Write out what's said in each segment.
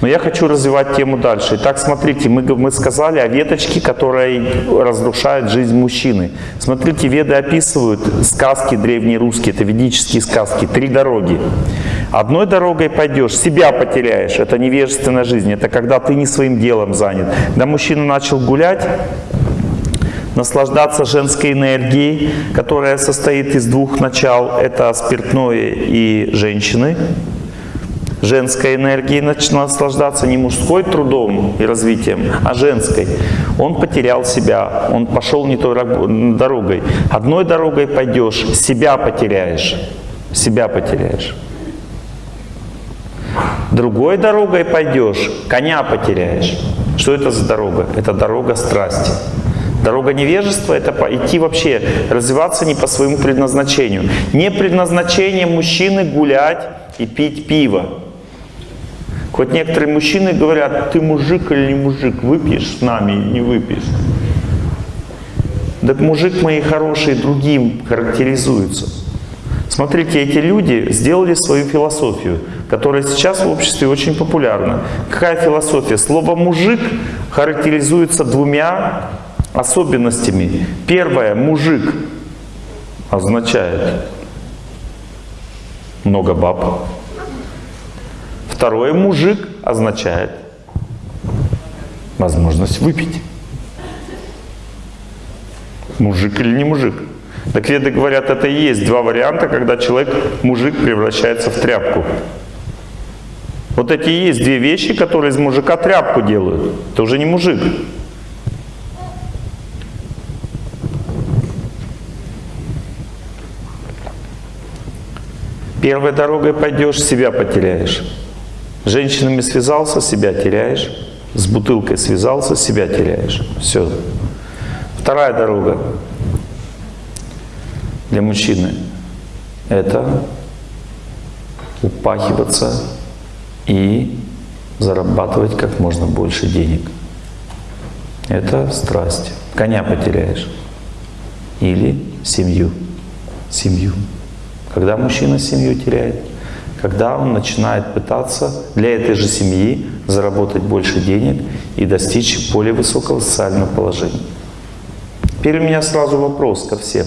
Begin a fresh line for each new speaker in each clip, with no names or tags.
Но я хочу развивать тему дальше. Итак, смотрите, мы, мы сказали о веточке, которая разрушает жизнь мужчины. Смотрите, веды описывают сказки древние русские, это ведические сказки, три дороги. Одной дорогой пойдешь, себя потеряешь, это невежественная жизнь, это когда ты не своим делом занят. Когда мужчина начал гулять, наслаждаться женской энергией, которая состоит из двух начал, это спиртное и женщины, женской энергией начал наслаждаться не мужской трудом и развитием, а женской. Он потерял себя, он пошел не той дорогой. Одной дорогой пойдешь, себя потеряешь, себя потеряешь. Другой дорогой пойдешь, коня потеряешь. Что это за дорога? Это дорога страсти. Дорога невежества – это идти вообще, развиваться не по своему предназначению. Не предназначение мужчины гулять и пить пиво. Вот некоторые мужчины говорят, ты мужик или не мужик, выпьешь с нами или не выпьешь. Так мужик мои хорошие другим характеризуется. Смотрите, эти люди сделали свою философию, которая сейчас в обществе очень популярна. Какая философия? Слово «мужик» характеризуется двумя особенностями. Первое, мужик означает много баб. Второе, мужик означает возможность выпить. Мужик или не мужик. Так веды говорят, это и есть два варианта, когда человек, мужик, превращается в тряпку. Вот эти и есть две вещи, которые из мужика тряпку делают. Это уже не мужик. Первой дорогой пойдешь, себя потеряешь. С женщинами связался, себя теряешь. С бутылкой связался, себя теряешь. Все. Вторая дорога для мужчины – это упахиваться и зарабатывать как можно больше денег. Это страсть. Коня потеряешь. Или семью. Семью. Когда мужчина семью теряет? Когда он начинает пытаться для этой же семьи заработать больше денег и достичь более высокого социального положения. Теперь у меня сразу вопрос ко всем.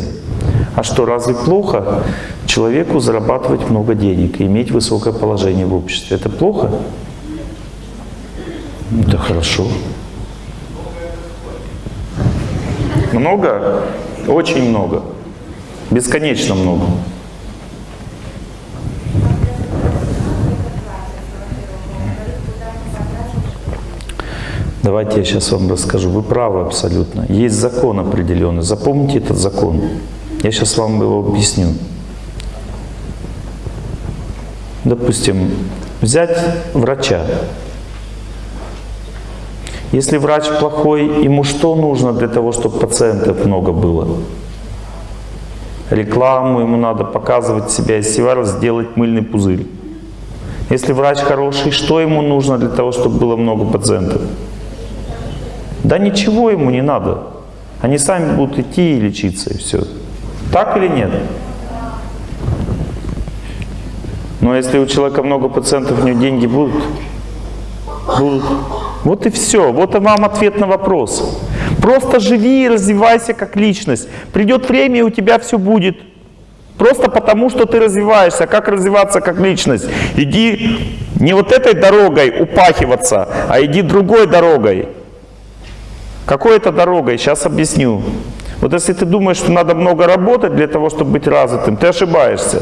А что, разве плохо человеку зарабатывать много денег и иметь высокое положение в обществе? Это плохо? Это хорошо. Много? Очень много. Бесконечно много. Давайте я сейчас вам расскажу. Вы правы абсолютно. Есть закон определенный. Запомните этот закон. Я сейчас вам его объясню. Допустим, взять врача. Если врач плохой, ему что нужно для того, чтобы пациентов много было? Рекламу, ему надо показывать себя из себя, сделать мыльный пузырь. Если врач хороший, что ему нужно для того, чтобы было много пациентов? Да ничего ему не надо. Они сами будут идти и лечиться, и все. Так или нет? Но если у человека много пациентов, у него деньги будут? Будут. Вот и все. Вот и вам ответ на вопрос. Просто живи и развивайся как личность. Придет время, и у тебя все будет. Просто потому, что ты развиваешься. Как развиваться как личность? Иди не вот этой дорогой упахиваться, а иди другой дорогой. Какой это дорогой? Сейчас объясню. Вот если ты думаешь, что надо много работать для того, чтобы быть развитым, ты ошибаешься.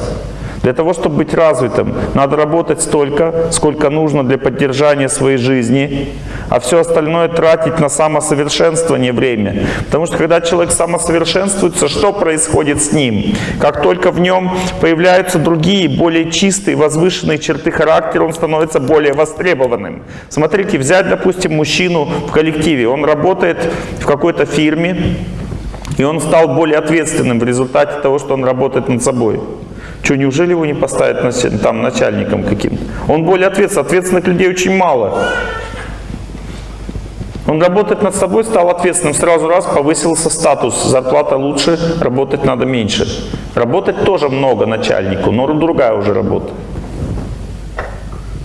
Для того, чтобы быть развитым, надо работать столько, сколько нужно для поддержания своей жизни, а все остальное тратить на самосовершенствование время. Потому что когда человек самосовершенствуется, что происходит с ним? Как только в нем появляются другие, более чистые, возвышенные черты характера, он становится более востребованным. Смотрите, взять, допустим, мужчину в коллективе, он работает в какой-то фирме, и он стал более ответственным в результате того, что он работает над собой. Что, неужели его не поставят там начальником каким-то? Он более ответственный. Ответственных людей очень мало. Он работает над собой, стал ответственным, сразу раз повысился статус, зарплата лучше, работать надо меньше. Работать тоже много начальнику, но другая уже работа.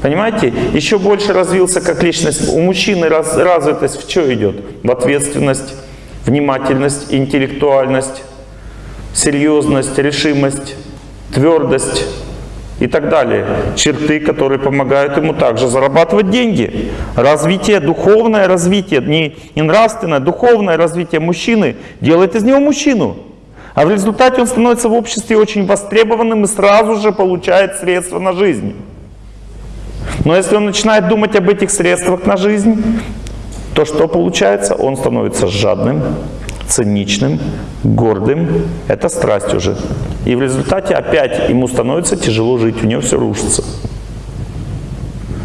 Понимаете? Еще больше развился как личность. У мужчины раз, развитость в что идет? В ответственность, внимательность, интеллектуальность, серьезность, решимость, твердость и так далее. Черты, которые помогают ему также зарабатывать деньги. Развитие, духовное развитие, не, не нравственное, духовное развитие мужчины делает из него мужчину. А в результате он становится в обществе очень востребованным и сразу же получает средства на жизнь. Но если он начинает думать об этих средствах на жизнь, то что получается? Он становится жадным, циничным, гордым. Это страсть уже. И в результате опять ему становится тяжело жить, у него все рушится.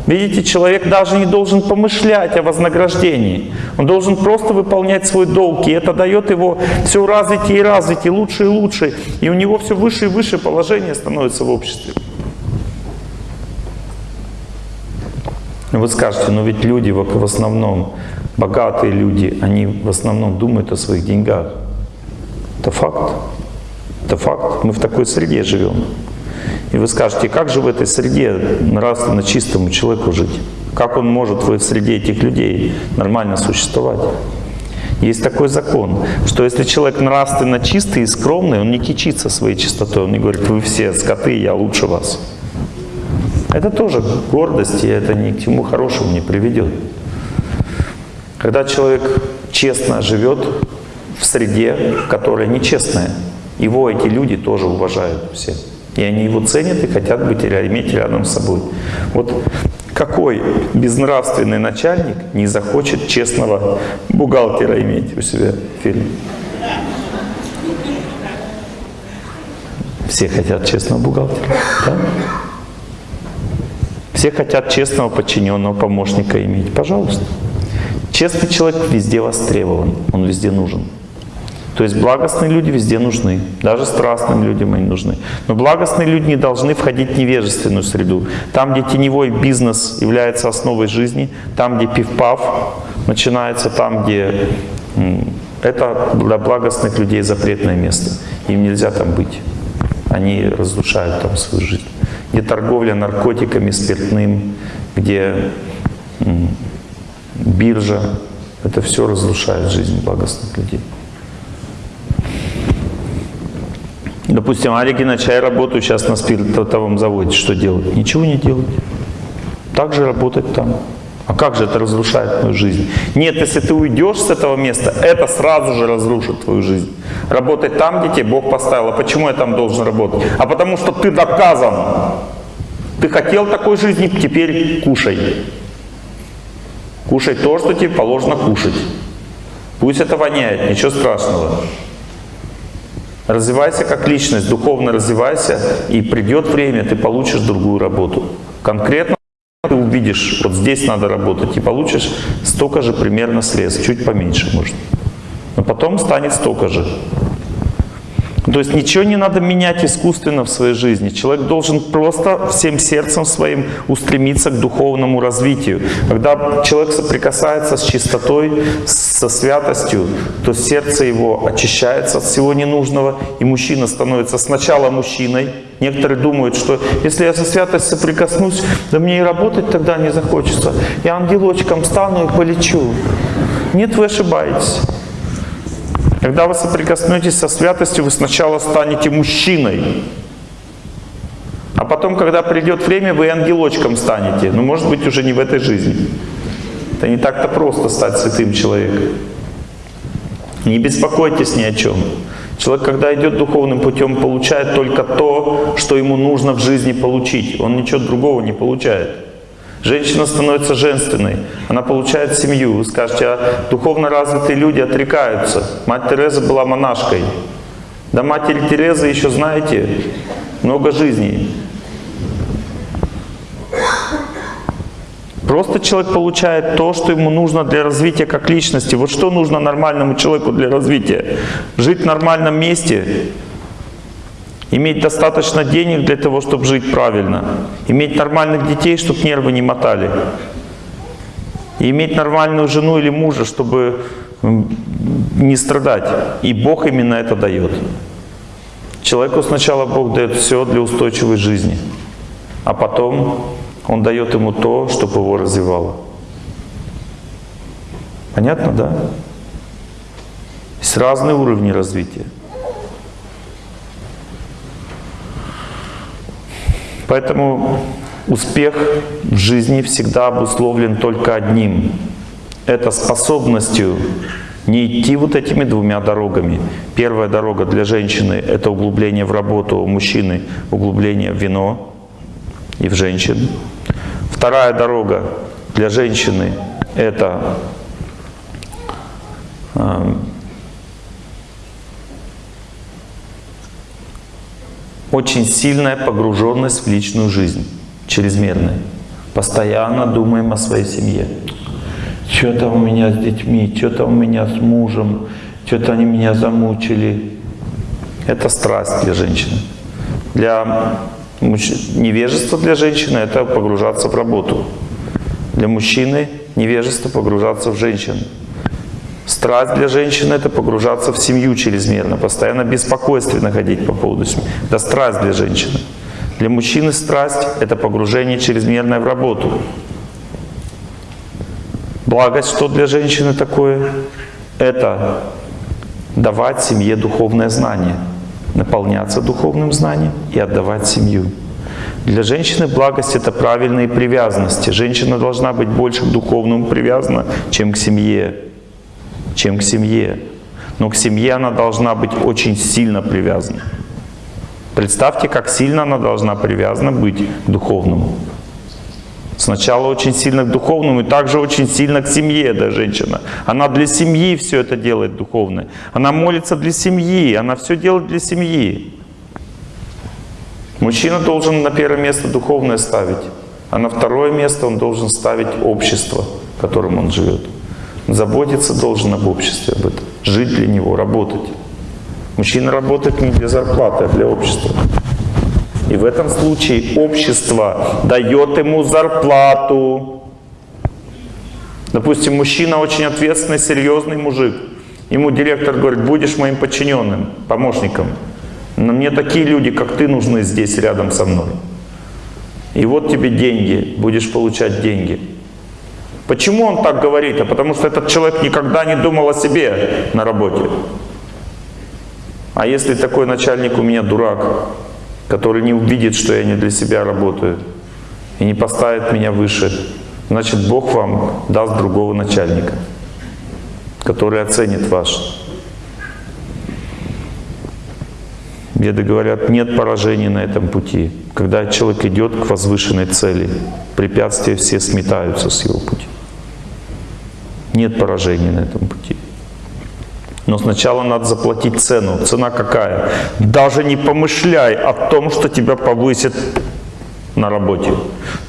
Видите, человек даже не должен помышлять о вознаграждении. Он должен просто выполнять свой долг. И это дает его все развитие и развитие, лучше и лучше. И у него все выше и выше положение становится в обществе. Вы скажете, но ведь люди в основном, богатые люди, они в основном думают о своих деньгах. Это факт. Это факт. Мы в такой среде живем. И вы скажете, как же в этой среде нравственно чистому человеку жить? Как он может в среде этих людей нормально существовать? Есть такой закон, что если человек нравственно чистый и скромный, он не кичится своей чистотой, он не говорит, вы все скоты, я лучше вас. Это тоже гордость, и это ни к чему хорошему не приведет. Когда человек честно живет в среде, которая нечестная, его эти люди тоже уважают все. И они его ценят и хотят быть или иметь рядом с собой. Вот какой безнравственный начальник не захочет честного бухгалтера иметь у себя в фирме? Все хотят честного бухгалтера. Да? Все хотят честного подчиненного помощника иметь. Пожалуйста. Честный человек везде востребован, он везде нужен. То есть благостные люди везде нужны, даже страстным людям они нужны. Но благостные люди не должны входить в невежественную среду. Там, где теневой бизнес является основой жизни, там, где пивпав начинается, там, где это для благостных людей запретное место. Им нельзя там быть. Они разрушают там свою жизнь. Где торговля наркотиками, спиртным, где биржа, это все разрушает жизнь благостных людей. Допустим, Алик Геннадьевич, я работаю сейчас на спиртовом заводе. Что делать? Ничего не делать. Так же работать там. А как же это разрушает мою жизнь? Нет, если ты уйдешь с этого места, это сразу же разрушит твою жизнь. Работать там, где тебе Бог поставил. А почему я там должен работать? А потому что ты доказан. Ты хотел такой жизни, теперь кушай. Кушай то, что тебе положено кушать. Пусть это воняет, ничего страшного. Развивайся как личность, духовно развивайся, и придет время, ты получишь другую работу. Конкретно ты увидишь, вот здесь надо работать, и получишь столько же примерно средств, чуть поменьше может. Но потом станет столько же. То есть ничего не надо менять искусственно в своей жизни. Человек должен просто всем сердцем своим устремиться к духовному развитию. Когда человек соприкасается с чистотой, со святостью, то сердце его очищается от всего ненужного, и мужчина становится сначала мужчиной. Некоторые думают, что если я со святостью соприкоснусь, да мне и работать тогда не захочется. Я ангелочком стану и полечу. Нет, вы ошибаетесь. Когда вы соприкоснетесь со святостью, вы сначала станете мужчиной. А потом, когда придет время, вы ангелочком станете. Но может быть уже не в этой жизни. Это не так-то просто стать святым человеком. Не беспокойтесь ни о чем. Человек, когда идет духовным путем, получает только то, что ему нужно в жизни получить. Он ничего другого не получает. Женщина становится женственной, она получает семью. Вы скажете, а духовно развитые люди отрекаются. Мать Тереза была монашкой. До матери Терезы еще, знаете, много жизней. Просто человек получает то, что ему нужно для развития как личности. Вот что нужно нормальному человеку для развития? Жить в нормальном месте, Иметь достаточно денег для того, чтобы жить правильно. Иметь нормальных детей, чтобы нервы не мотали. И иметь нормальную жену или мужа, чтобы не страдать. И Бог именно это дает. Человеку сначала Бог дает все для устойчивой жизни. А потом он дает ему то, чтобы его развивало. Понятно, да? Есть разные уровни развития. Поэтому успех в жизни всегда обусловлен только одним. Это способностью не идти вот этими двумя дорогами. Первая дорога для женщины – это углубление в работу, у мужчины – углубление в вино и в женщин. Вторая дорога для женщины – это очень сильная погруженность в личную жизнь, чрезмерная. Постоянно думаем о своей семье что-то у меня с детьми, что-то у меня с мужем, что-то они меня замучили. Это страсть для женщины. Для невежества для женщины – это погружаться в работу. Для мужчины невежество – погружаться в женщину. Страсть для женщины – это погружаться в семью чрезмерно, постоянно беспокойственно ходить по поводу семьи. Это страсть для женщины. Для мужчины страсть – это погружение чрезмерное в работу. Благость что для женщины такое? Это давать семье духовное знание, наполняться духовным знанием и отдавать семью. Для женщины благость — это правильные привязанности. Женщина должна быть больше к духовному привязана, чем к семье. Чем к семье. Но к семье она должна быть очень сильно привязана. Представьте, как сильно она должна привязана быть к духовному. Сначала очень сильно к духовному и также очень сильно к семье, да, женщина. Она для семьи все это делает духовное. Она молится для семьи, она все делает для семьи. Мужчина должен на первое место духовное ставить, а на второе место он должен ставить общество, в котором он живет. Заботиться должен об обществе, об этом. Жить для него, работать. Мужчина работает не для зарплаты, а для общества. И в этом случае общество дает ему зарплату. Допустим, мужчина очень ответственный, серьезный мужик. Ему директор говорит, будешь моим подчиненным, помощником. Но мне такие люди, как ты, нужны здесь рядом со мной. И вот тебе деньги, будешь получать деньги. Почему он так говорит? А потому что этот человек никогда не думал о себе на работе. А если такой начальник у меня дурак, который не увидит, что я не для себя работаю и не поставит меня выше, значит Бог вам даст другого начальника, который оценит ваш. Веды говорят, нет поражений на этом пути. Когда человек идет к возвышенной цели, препятствия все сметаются с его пути. Нет поражений на этом пути. Но сначала надо заплатить цену. Цена какая? Даже не помышляй о том, что тебя повысят на работе.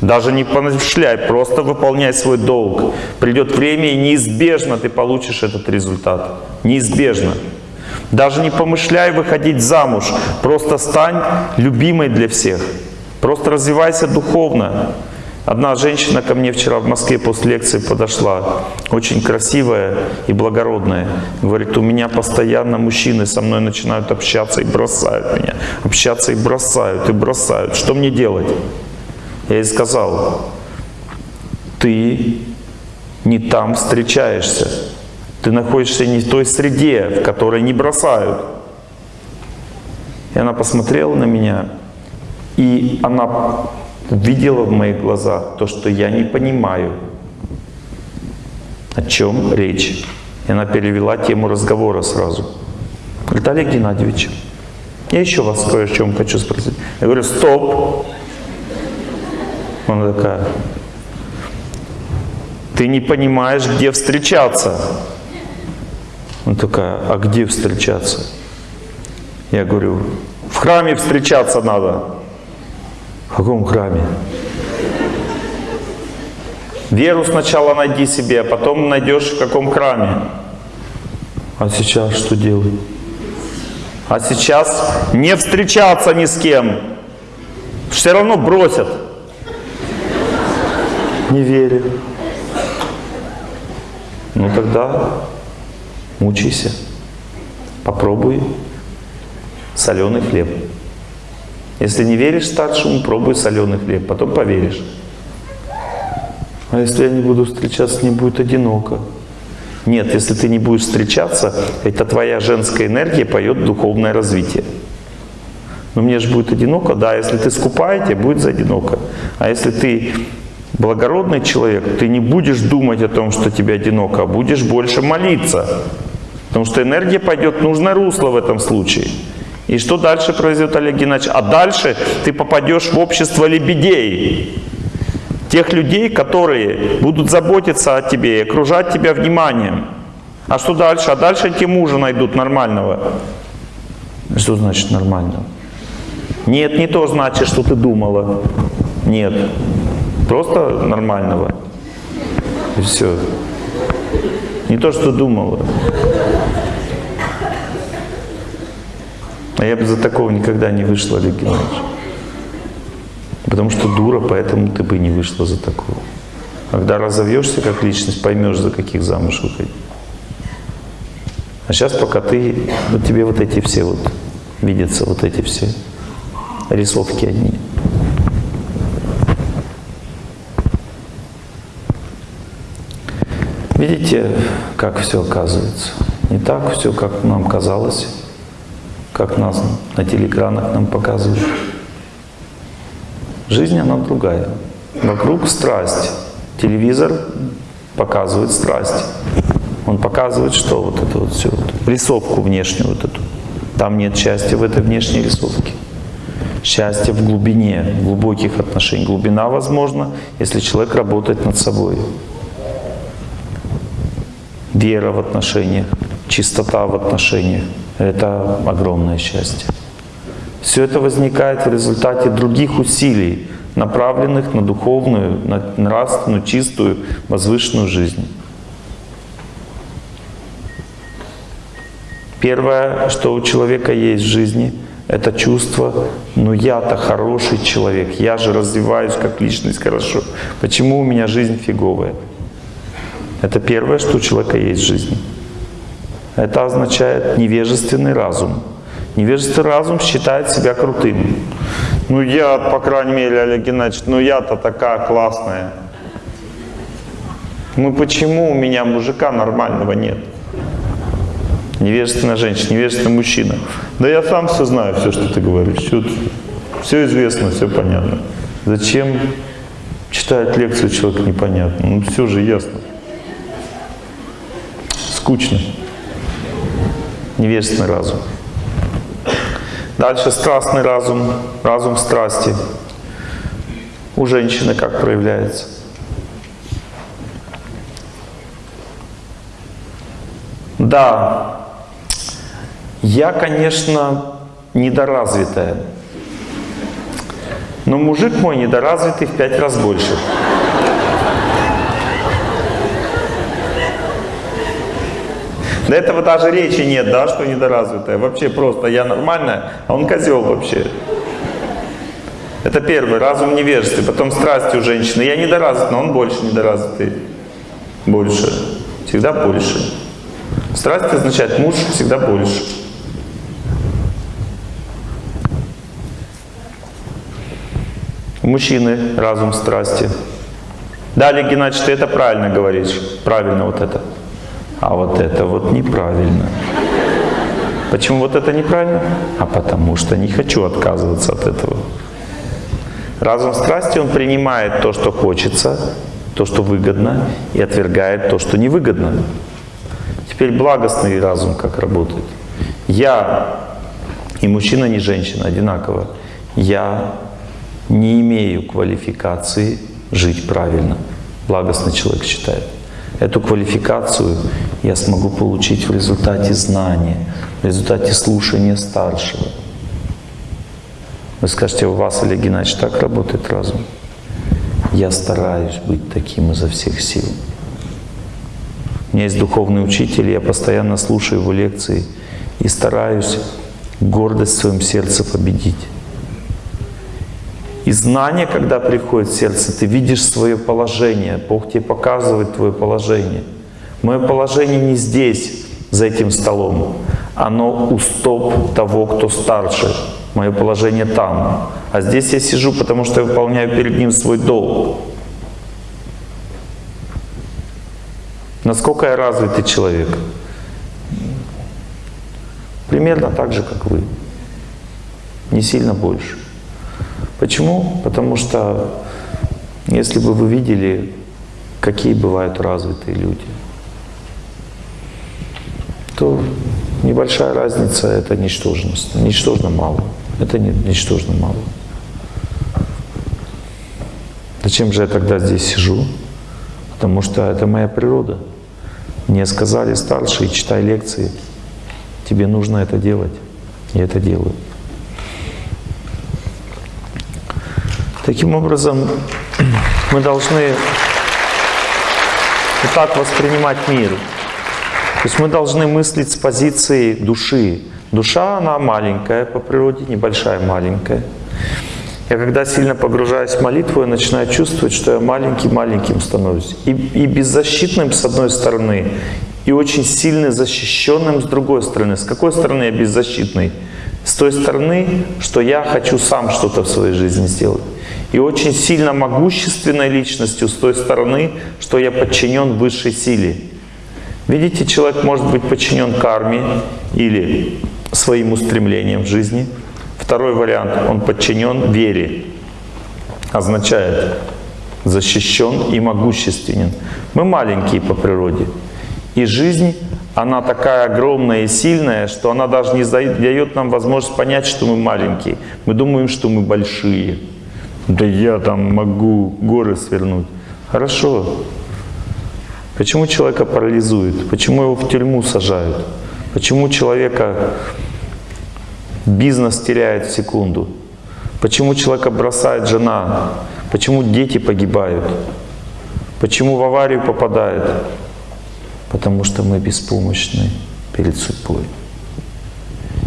Даже не помышляй, просто выполняй свой долг. Придет время, и неизбежно ты получишь этот результат. Неизбежно. Даже не помышляй выходить замуж. Просто стань любимой для всех. Просто развивайся духовно. Одна женщина ко мне вчера в Москве после лекции подошла, очень красивая и благородная. Говорит, у меня постоянно мужчины со мной начинают общаться и бросают меня. Общаться и бросают, и бросают. Что мне делать? Я ей сказал, ты не там встречаешься. Ты находишься не в той среде, в которой не бросают. И она посмотрела на меня, и она видела в моих глазах то, что я не понимаю, о чем речь. И она перевела тему разговора сразу. Говорит, Олег Геннадьевич, я еще вас кое о чем хочу спросить. Я говорю, стоп. Она такая, ты не понимаешь, где встречаться. Она такая, а где встречаться? Я говорю, в храме встречаться надо. В каком храме? Веру сначала найди себе, а потом найдешь в каком храме. А сейчас что делать? А сейчас не встречаться ни с кем. Все равно бросят. Не верю. Ну тогда мучайся. Попробуй соленый хлеб. Если не веришь старшему, пробуй соленый хлеб, потом поверишь. А если я не буду встречаться, мне будет одиноко. Нет, если ты не будешь встречаться, это твоя женская энергия поет духовное развитие. Но мне же будет одиноко, да, если ты скупая, тебе будет одиноко. А если ты благородный человек, ты не будешь думать о том, что тебе одиноко, а будешь больше молиться. Потому что энергия пойдет в нужное русло в этом случае. И что дальше произойдет, Олег Геннадьевич? А дальше ты попадешь в общество лебедей. Тех людей, которые будут заботиться о тебе и окружать тебя вниманием. А что дальше? А дальше эти мужа найдут нормального. Что значит нормального? Нет, не то значит, что ты думала. Нет. Просто нормального. И все. Не то, что думала. А я бы за такого никогда не вышла, Олег Геннадьевич. Потому что дура, поэтому ты бы не вышла за такого. Когда разовьешься как личность, поймешь, за каких замуж выходить. А сейчас пока ты, вот тебе вот эти все вот, видятся вот эти все рисовки одни. Видите, как все оказывается? Не так все, как нам казалось, как нас на телеэкранах нам показывают. Жизнь, она другая. Вокруг страсть. Телевизор показывает страсть. Он показывает, что вот это вот все, вот, рисовку внешнюю вот эту. Там нет счастья в этой внешней рисовке. Счастье в глубине, в глубоких отношениях. Глубина возможна, если человек работает над собой вера в отношениях, чистота в отношениях – это огромное счастье. Все это возникает в результате других усилий, направленных на духовную, на нравственную, чистую, возвышенную жизнь. Первое, что у человека есть в жизни, это чувство, ну я-то хороший человек, я же развиваюсь как личность хорошо. Почему у меня жизнь фиговая? Это первое, что у человека есть в жизни. Это означает невежественный разум. Невежественный разум считает себя крутым. Ну я, по крайней мере, Олег Геннадьевич, ну я-то такая классная. Ну почему у меня мужика нормального нет? Невежественная женщина, невежественный мужчина. Да я сам все знаю, все, что ты говоришь. Все, все известно, все понятно. Зачем читать лекцию человек непонятно? Ну все же ясно скучно. Невежественный разум. Дальше страстный разум, разум страсти. У женщины как проявляется? Да, я, конечно, недоразвитая, но мужик мой недоразвитый в пять раз больше. До этого даже речи нет, да, что недоразвитая. Вообще просто я нормальная, а он козел вообще. Это первый, разум невежества. Потом страсти у женщины. Я недоразвит, но он больше недоразвитый. Больше. Всегда больше. Страсть означает муж всегда больше. Мужчины разум страсти. Далее, Геннадий, ты это правильно говоришь. Правильно вот это. А вот это вот неправильно. Почему вот это неправильно? А потому что не хочу отказываться от этого. Разум страсти, он принимает то, что хочется, то, что выгодно, и отвергает то, что невыгодно. Теперь благостный разум как работает. Я, и мужчина, не женщина, одинаково. Я не имею квалификации жить правильно. Благостный человек считает. Эту квалификацию я смогу получить в результате знания, в результате слушания старшего. Вы скажете, у вас, Олег Геннадьевич, так работает разум? Я стараюсь быть таким изо всех сил. У меня есть духовный учитель, я постоянно слушаю его лекции и стараюсь гордость в своем сердце победить. И знание, когда приходит в сердце, ты видишь свое положение. Бог тебе показывает твое положение. Мое положение не здесь, за этим столом. Оно у стоп того, кто старше. Мое положение там. А здесь я сижу, потому что я выполняю перед ним свой долг. Насколько я развитый человек? Примерно так же, как вы. Не сильно больше. Почему? Потому что если бы вы видели, какие бывают развитые люди, то небольшая разница — это ничтожность. Ничтожно мало. Это не, ничтожно мало. Зачем же я тогда здесь сижу? Потому что это моя природа. Мне сказали старшие, читай лекции. Тебе нужно это делать. Я это делаю. Таким образом, мы должны так воспринимать мир. То есть мы должны мыслить с позиции души. Душа, она маленькая по природе, небольшая, маленькая. Я когда сильно погружаюсь в молитву, я начинаю чувствовать, что я маленьким-маленьким становлюсь. И, и беззащитным с одной стороны, и очень сильно защищенным с другой стороны. С какой стороны я беззащитный? С той стороны, что я хочу сам что-то в своей жизни сделать и очень сильно могущественной личностью с той стороны, что я подчинен высшей силе. Видите, человек может быть подчинен карме или своим устремлениям в жизни. Второй вариант, он подчинен вере. Означает защищен и могущественен. Мы маленькие по природе. И жизнь, она такая огромная и сильная, что она даже не дает нам возможность понять, что мы маленькие. Мы думаем, что мы большие. Да я там могу горы свернуть. Хорошо. Почему человека парализует? Почему его в тюрьму сажают? Почему человека бизнес теряет в секунду? Почему человека бросает жена? Почему дети погибают? Почему в аварию попадают? Потому что мы беспомощны перед судьбой.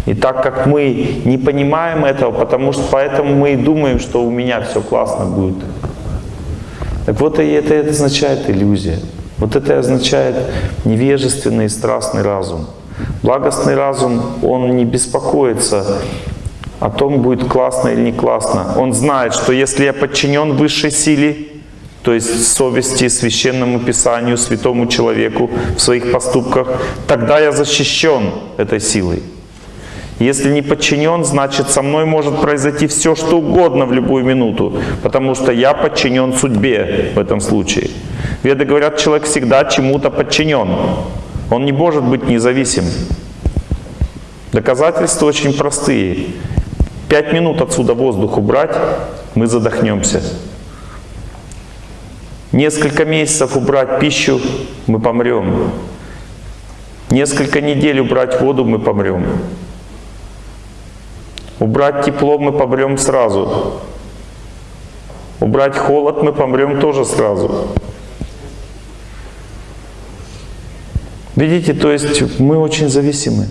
И так как мы не понимаем этого, потому что поэтому мы и думаем, что у меня все классно будет. Так вот, и это, это означает иллюзия. Вот это означает невежественный и страстный разум. Благостный разум, он не беспокоится о том, будет классно или не классно. Он знает, что если я подчинен высшей силе, то есть совести, священному писанию, святому человеку в своих поступках, тогда я защищен этой силой. Если не подчинен, значит со мной может произойти все, что угодно в любую минуту, потому что я подчинен судьбе в этом случае. Веды говорят, человек всегда чему-то подчинен. Он не может быть независим. Доказательства очень простые. Пять минут отсюда воздух убрать, мы задохнемся. Несколько месяцев убрать пищу, мы помрем. Несколько недель убрать воду, мы помрем. Убрать тепло мы помрем сразу. Убрать холод мы помрем тоже сразу. Видите, то есть мы очень зависимы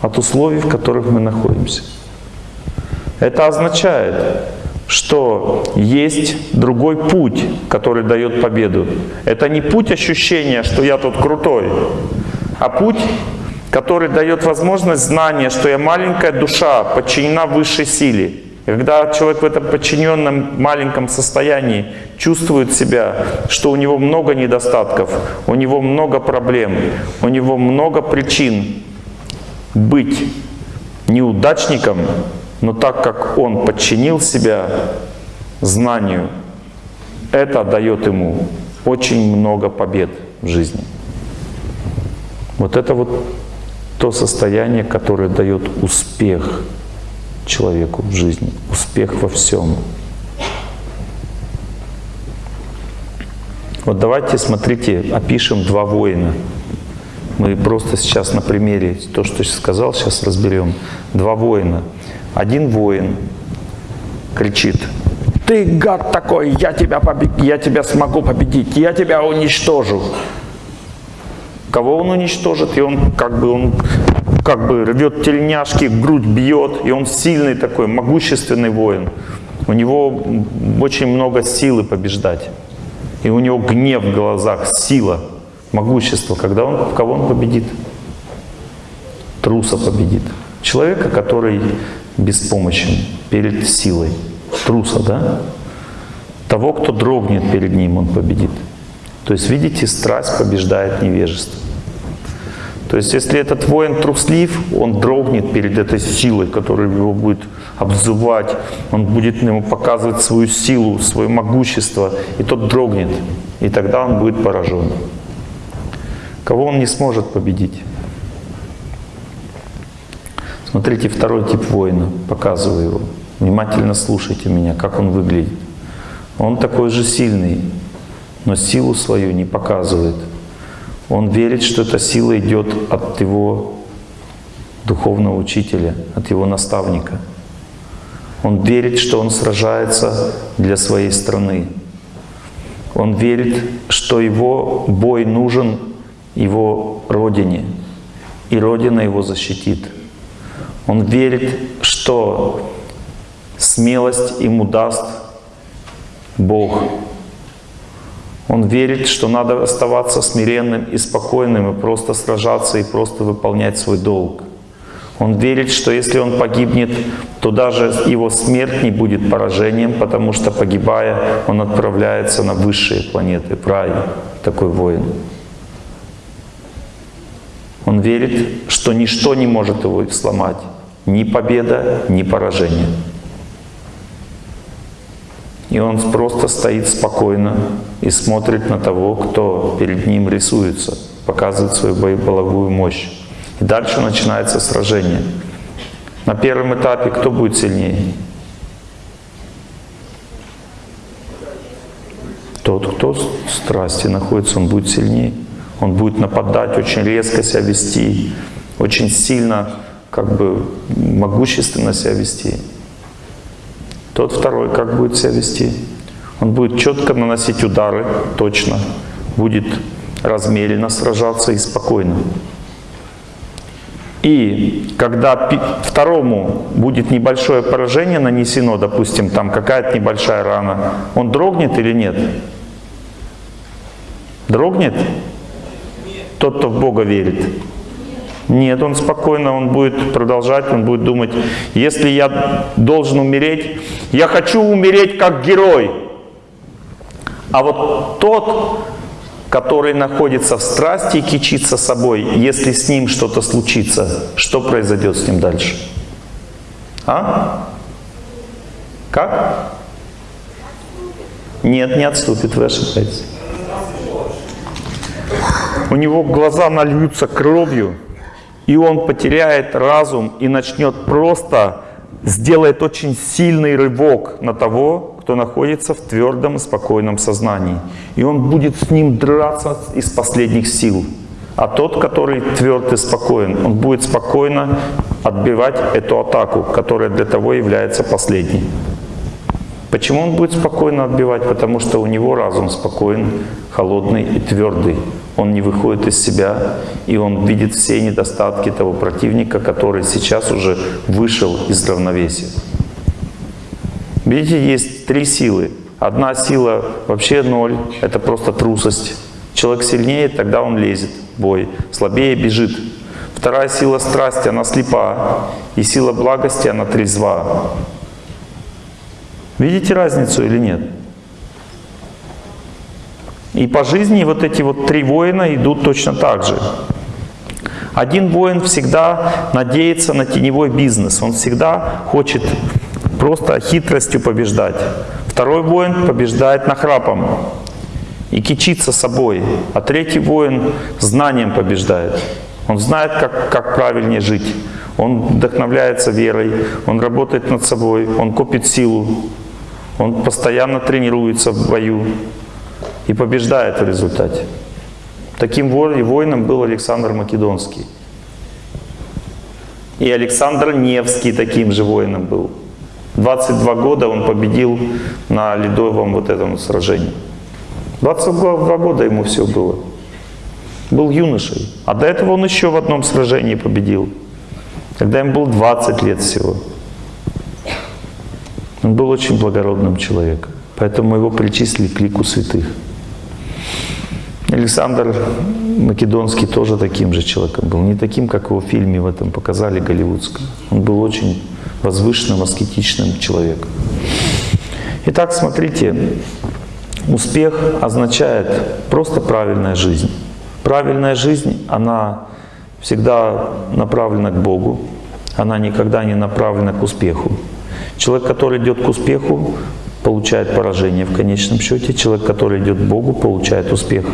от условий, в которых мы находимся. Это означает, что есть другой путь, который дает победу. Это не путь ощущения, что я тут крутой, а путь который дает возможность знания, что я маленькая душа, подчинена высшей силе. И когда человек в этом подчиненном маленьком состоянии чувствует себя, что у него много недостатков, у него много проблем, у него много причин быть неудачником, но так как он подчинил себя знанию, это дает ему очень много побед в жизни. Вот это вот то состояние, которое дает успех человеку в жизни, успех во всем. Вот давайте, смотрите, опишем два воина. Мы просто сейчас на примере, то, что я сказал, сейчас разберем. Два воина. Один воин кричит, ты гад такой, я тебя, побед... я тебя смогу победить, я тебя уничтожу кого он уничтожит, и он как бы, он как бы рвет тельняшки, грудь бьет, и он сильный такой, могущественный воин. У него очень много силы побеждать. И у него гнев в глазах, сила, могущество. Когда он, кого он победит? Труса победит. Человека, который беспомощен перед силой. Труса, да? Того, кто дрогнет перед ним, он победит. То есть, видите, страсть побеждает невежество. То есть, если этот воин труслив, он дрогнет перед этой силой, которая его будет обзывать, он будет ему показывать свою силу, свое могущество, и тот дрогнет, и тогда он будет поражен. Кого он не сможет победить? Смотрите, второй тип воина, показываю его. Внимательно слушайте меня, как он выглядит. Он такой же сильный, но силу свою не показывает. Он верит, что эта сила идет от его духовного учителя, от его наставника. Он верит, что он сражается для своей страны. Он верит, что его бой нужен его родине, и Родина его защитит. Он верит, что смелость ему даст Бог. Он верит, что надо оставаться смиренным и спокойным, и просто сражаться, и просто выполнять свой долг. Он верит, что если он погибнет, то даже его смерть не будет поражением, потому что погибая, он отправляется на высшие планеты, в рай, такой воин. Он верит, что ничто не может его сломать, ни победа, ни поражение. И он просто стоит спокойно и смотрит на того, кто перед ним рисуется, показывает свою боевую мощь. И дальше начинается сражение. На первом этапе кто будет сильнее? Тот, кто в страсти находится, он будет сильнее. Он будет нападать, очень резко себя вести, очень сильно, как бы могущественно себя вести. Тот второй как будет себя вести? Он будет четко наносить удары, точно, будет размеренно сражаться и спокойно. И когда второму будет небольшое поражение нанесено, допустим, там какая-то небольшая рана, он дрогнет или нет? Дрогнет? Тот, кто в Бога верит. Нет, он спокойно, он будет продолжать, он будет думать, если я должен умереть, я хочу умереть как герой. А вот тот, который находится в страсти и кичится собой, если с ним что-то случится, что произойдет с ним дальше? А? Как? Нет, не отступит, вы ошибаетесь. У него глаза нальются кровью, и он потеряет разум и начнет просто, сделает очень сильный рывок на того, кто находится в твердом спокойном сознании. И он будет с ним драться из последних сил. А тот, который тверд и спокоен, он будет спокойно отбивать эту атаку, которая для того является последней. Почему он будет спокойно отбивать? Потому что у него разум спокоен, холодный и твердый. Он не выходит из себя, и он видит все недостатки того противника, который сейчас уже вышел из равновесия. Видите, есть три силы. Одна сила вообще ноль, это просто трусость. Человек сильнее, тогда он лезет в бой, слабее бежит. Вторая сила страсти, она слепа, и сила благости, она трезва. Видите разницу или нет? И по жизни вот эти вот три воина идут точно так же. Один воин всегда надеется на теневой бизнес, он всегда хочет просто хитростью побеждать. Второй воин побеждает нахрапом и кичится собой, а третий воин знанием побеждает. Он знает, как, как правильнее жить. Он вдохновляется верой, он работает над собой, он копит силу, он постоянно тренируется в бою и побеждает в результате. Таким воином был Александр Македонский. И Александр Невский таким же воином был. 22 года он победил на ледовом вот этом сражении. 22 года ему все было. Был юношей. А до этого он еще в одном сражении победил. Когда ему было 20 лет всего. Он был очень благородным человеком, поэтому его причислили к лику святых. Александр Македонский тоже таким же человеком был. Не таким, как его в фильме в этом показали, голливудском. Он был очень возвышенным, аскетичным человеком. Итак, смотрите, Успех означает просто правильная жизнь. Правильная жизнь, она всегда направлена к Богу, она никогда не направлена к успеху. Человек, который идет к успеху, получает поражение в конечном счете. Человек, который идет к Богу, получает успех.